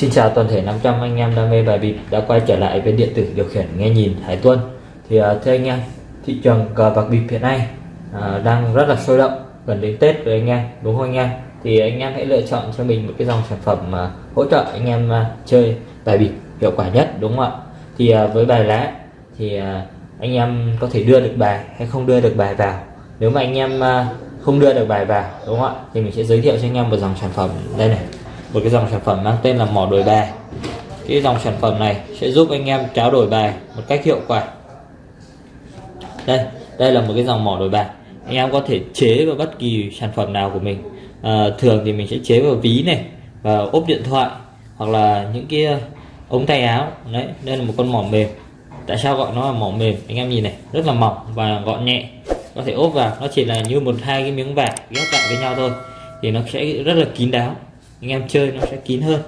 Xin chào toàn thể 500 anh em đam mê bài bịp đã quay trở lại với điện tử điều khiển nghe nhìn Hải Tuân. Thì à, thưa anh em thị trường cờ bạc bịp hiện nay à, đang rất là sôi động gần đến Tết rồi anh em đúng không anh em? Thì anh em hãy lựa chọn cho mình một cái dòng sản phẩm mà hỗ trợ anh em à, chơi bài bịp hiệu quả nhất đúng không ạ? Thì à, với bài lá thì à, anh em có thể đưa được bài hay không đưa được bài vào. Nếu mà anh em à, không đưa được bài vào đúng không ạ? Thì mình sẽ giới thiệu cho anh em một dòng sản phẩm đây này một cái dòng sản phẩm mang tên là mỏ đổi bài cái dòng sản phẩm này sẽ giúp anh em tráo đổi bài một cách hiệu quả. Đây đây là một cái dòng mỏ đổi bài anh em có thể chế vào bất kỳ sản phẩm nào của mình. À, thường thì mình sẽ chế vào ví này và ốp điện thoại hoặc là những cái ờ, ống tay áo. Đấy đây là một con mỏ mềm. Tại sao gọi nó là mỏ mềm? Anh em nhìn này rất là mỏng và gọn nhẹ. Có thể ốp vào nó chỉ là như một hai cái miếng vải ghép lại với nhau thôi. Thì nó sẽ rất là kín đáo anh em chơi nó sẽ kín hơn.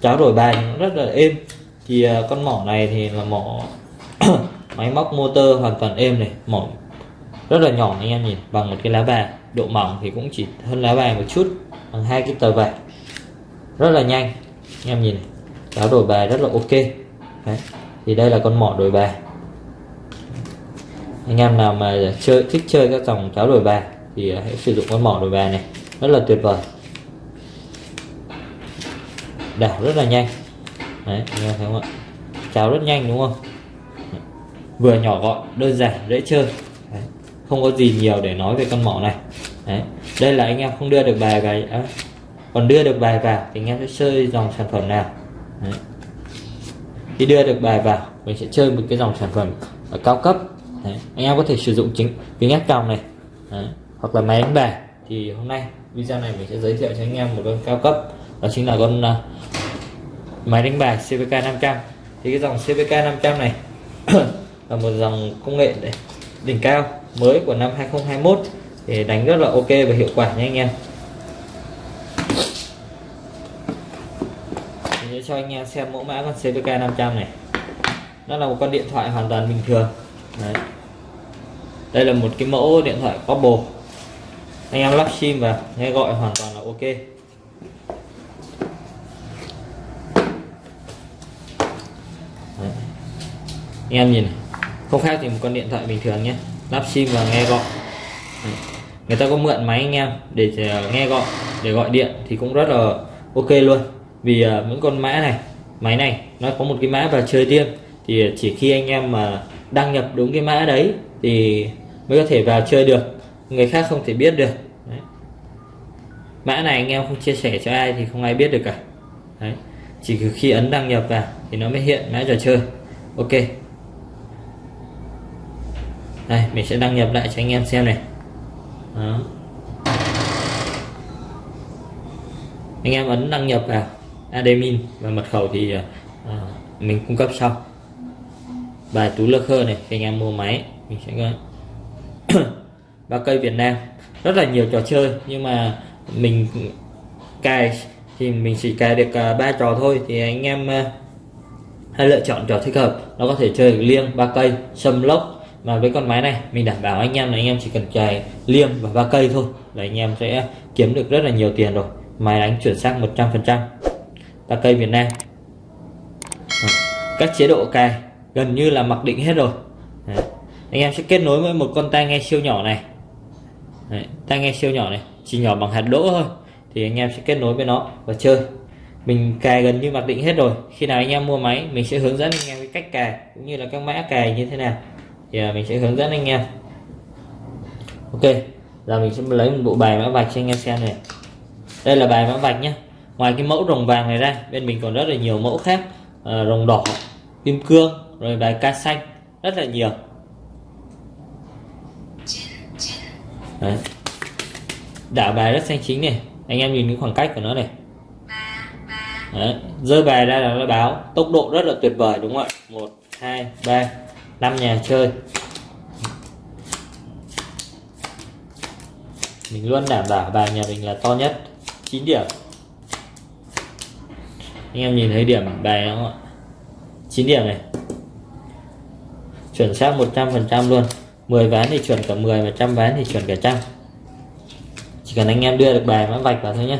Cháo đổi bài nó rất là êm. Thì uh, con mỏ này thì là mỏ máy móc motor hoàn toàn êm này mỏ rất là nhỏ anh em nhìn bằng một cái lá bài. Độ mỏng thì cũng chỉ hơn lá bài một chút bằng hai cái tờ vải. Rất là nhanh anh em nhìn này. Cháo đổi bài rất là ok. Đấy. thì đây là con mỏ đổi bài. Anh em nào mà chơi thích chơi các dòng cháo đổi bài thì à, hãy sử dụng con mỏ đổi bài này. Rất là tuyệt vời đảo rất là nhanh đấy anh thấy không ạ cháo rất nhanh đúng không vừa nhỏ gọn đơn giản dễ chơi đấy. không có gì nhiều để nói về con mỏ này đấy. đây là anh em không đưa được bài vào à, còn đưa được bài vào thì anh em sẽ chơi dòng sản phẩm nào đấy. khi đưa được bài vào mình sẽ chơi một cái dòng sản phẩm ở cao cấp đấy. anh em có thể sử dụng chính kính ngắt còng này đấy. hoặc là máy đánh bài thì hôm nay video này mình sẽ giới thiệu cho anh em một con cao cấp đó chính là con uh, máy đánh bài CVK 500 thì cái dòng CVK 500 này là một dòng công nghệ đỉnh cao mới của năm 2021 để đánh rất là ok và hiệu quả nha anh em. Mình sẽ cho anh em xem mẫu mã con CVK 500 này. Nó là một con điện thoại hoàn toàn bình thường. Đấy. đây là một cái mẫu điện thoại Oppo. Anh em lắp sim vào nghe gọi hoàn toàn là ok. Anh em nhìn không khác thì một con điện thoại bình thường nhé. Lắp sim và nghe gọi. Người ta có mượn máy anh em để ờ, nghe gọi để gọi điện thì cũng rất là ok luôn. Vì uh, những con mã này máy này nó có một cái mã và chơi riêng. Thì chỉ khi anh em mà đăng nhập đúng cái mã đấy thì mới có thể vào chơi được. Người khác không thể biết được. Đấy. mã này anh em không chia sẻ cho ai thì không ai biết được cả. Đấy. chỉ khi ấn đăng nhập vào thì nó mới hiện mã trò chơi. Ok đây mình sẽ đăng nhập lại cho anh em xem này. Đó. anh em ấn đăng nhập vào admin và mật khẩu thì uh, mình cung cấp sau. Bài tú lơ khơ này anh em mua máy mình sẽ có ba cây Việt Nam. Rất là nhiều trò chơi nhưng mà mình cài thì mình chỉ cài được ờ, ba trò thôi. Thì anh em hay hãy lựa chọn trò thích hợp nó có thể chơi liêng ba cây sâm lốc mà với con máy này, mình đảm bảo anh em là anh em chỉ cần cài liêm và ba cây thôi, là anh em sẽ kiếm được rất là nhiều tiền rồi. Máy đánh chuyển sang 100% ba cây Việt Nam. Các chế độ cài gần như là mặc định hết rồi. Đấy. anh em sẽ kết nối với một con tai nghe siêu nhỏ này. Đấy. tai nghe siêu nhỏ này, chỉ nhỏ bằng hạt đỗ thôi. Thì anh em sẽ kết nối với nó và chơi. Mình cài gần như mặc định hết rồi. Khi nào anh em mua máy, mình sẽ hướng dẫn anh em cái cách cài, cũng như là các mã cài như thế nào thì à, mình sẽ hướng dẫn anh em. Ok giờ mình sẽ lấy một bộ bài mã vạch cho anh em xem này. Đây là bài mã vạch nhé ngoài cái mẫu rồng vàng này ra bên mình còn rất là nhiều mẫu khác. À, rồng đỏ kim cương rồi bài ca xanh rất là nhiều. Đấy. đảo bài rất xanh chính này. Anh em nhìn cái khoảng cách của nó này. Đấy. rơi bài ra là nó báo tốc độ rất là tuyệt vời đúng không ạ? Một hai ba năm nhà chơi. Mình luôn đảm bảo bài nhà mình là to nhất 9 điểm. Anh em nhìn thấy điểm bài không ạ? 9 điểm này. Chuẩn xác 100% luôn. 10 ván thì chuẩn cả 10 và trăm ván thì chuẩn cả trăm. Chỉ cần anh em đưa được bài mã vạch vào thôi nhé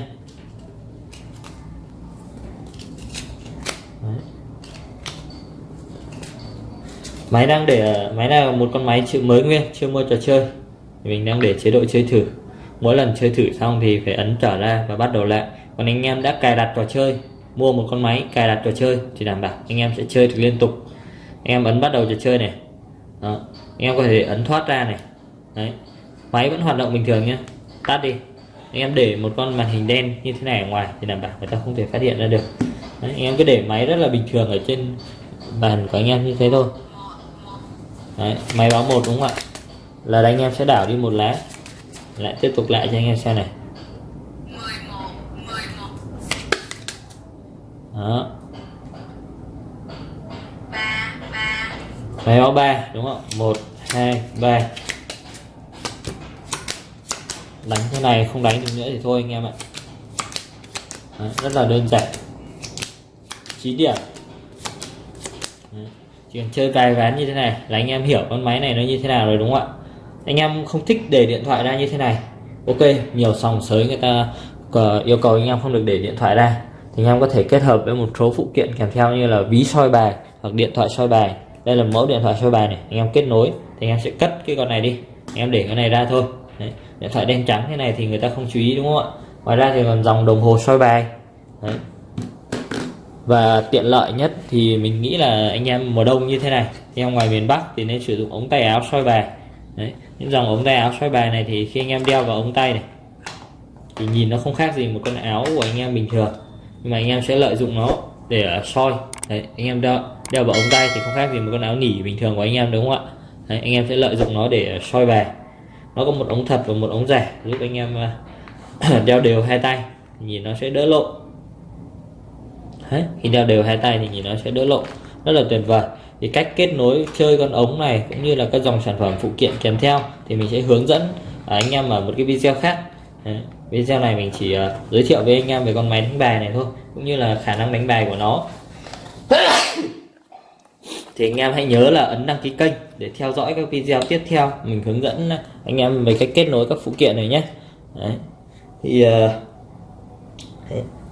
máy đang để máy này là một con máy chữ mới nguyên chưa mua trò chơi. Mình đang để chế độ chơi thử. Mỗi lần chơi thử xong thì phải ấn trở ra và bắt đầu lại. Còn anh em đã cài đặt trò chơi mua một con máy cài đặt trò chơi thì đảm bảo anh em sẽ chơi được liên tục. Anh em ấn bắt đầu trò chơi này. Đó. anh em có thể ấn thoát ra này. Đấy. Máy vẫn hoạt động bình thường nhé tắt đi. Anh em để một con màn hình đen như thế này ở ngoài thì đảm bảo người ta không thể phát hiện ra được. Đấy, anh em cứ để máy rất là bình thường ở trên bàn của anh em như thế thôi đấy, máy báo một đúng không ạ? Là anh em sẽ đảo đi một lá. Lại tiếp tục lại cho anh em xem này. Đó. Máy báo 3 đúng không một hai ba. Đánh thế này không đánh được nữa thì thôi anh em ạ. Đấy, rất là đơn giản. 9 điểm. Đấy, chuyện chơi cài ván như thế này là anh em hiểu con máy này nó như thế nào rồi đúng không ạ? Anh em không thích để điện thoại ra như thế này. Ok, nhiều sòng sới người ta yêu cầu anh em không được để điện thoại ra. Thì anh em có thể kết hợp với một số phụ kiện kèm theo như là ví soi bài hoặc điện thoại soi bài. Đây là mẫu điện thoại soi bài này, anh em kết nối thì anh em sẽ cất cái con này đi. Anh em để cái này ra thôi. Đấy. điện thoại đen trắng thế này thì người ta không chú ý đúng không ạ? Ngoài ra thì còn dòng đồng hồ soi bài. Đấy và tiện lợi nhất thì mình nghĩ là anh em mùa đông như thế này anh em ngoài miền Bắc thì nên sử dụng ống tay áo soi bài. Đấy. những dòng ống tay áo soi bài này thì khi anh em đeo vào ống tay này thì nhìn nó không khác gì một con áo của anh em bình thường. Nhưng mà anh em sẽ lợi dụng nó để à, soi. Đấy, anh em đeo đeo vào ống tay thì không khác gì một con áo nỉ bình thường của anh em đúng không ạ? Đấy, anh em sẽ lợi dụng nó để à, soi bài. Nó có một ống thật và một ống giả giúp anh em à, đeo đều hai tay nhìn nó sẽ đỡ lộ Đấy, khi đeo đều hai tay thì nhìn nó sẽ đỡ lộ. Rất là tuyệt vời. Thì cách kết nối chơi con ống này cũng như là các dòng sản phẩm phụ kiện kèm theo thì mình sẽ hướng dẫn à, anh em ở một cái video khác. Đấy, video này mình chỉ uh, giới thiệu với anh em về con máy đánh bài này thôi cũng như là khả năng đánh bài của nó. Thì anh em hãy nhớ là ấn đăng ký kênh để theo dõi các video tiếp theo. Mình hướng dẫn anh em về cách kết nối các phụ kiện này nhé. Đấy. thì uh,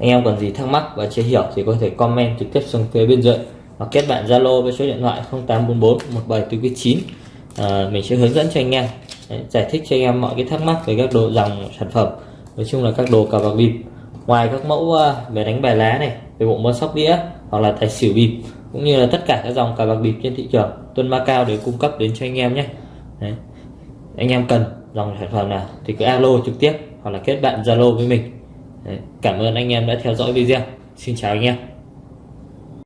anh em còn gì thắc mắc và chưa hiểu thì có thể comment trực tiếp xuống phía bên dưới hoặc kết bạn Zalo với số điện thoại 0844 1749 à, mình sẽ hướng dẫn cho anh em Đấy, giải thích cho anh em mọi cái thắc mắc về các đồ dòng sản phẩm. Nói chung là các đồ cờ bạc bịp ngoài các mẫu uh, về đánh bài lá này về bộ môn sóc đĩa hoặc là tài xỉu bịp cũng như là tất cả các dòng cờ bạc bịp trên thị trường Tuân ma cao để cung cấp đến cho anh em nhé. Đấy. anh em cần dòng sản phẩm nào thì cứ alo trực tiếp hoặc là kết bạn Zalo với mình. Đấy. cảm ơn anh em đã theo dõi video xin chào anh em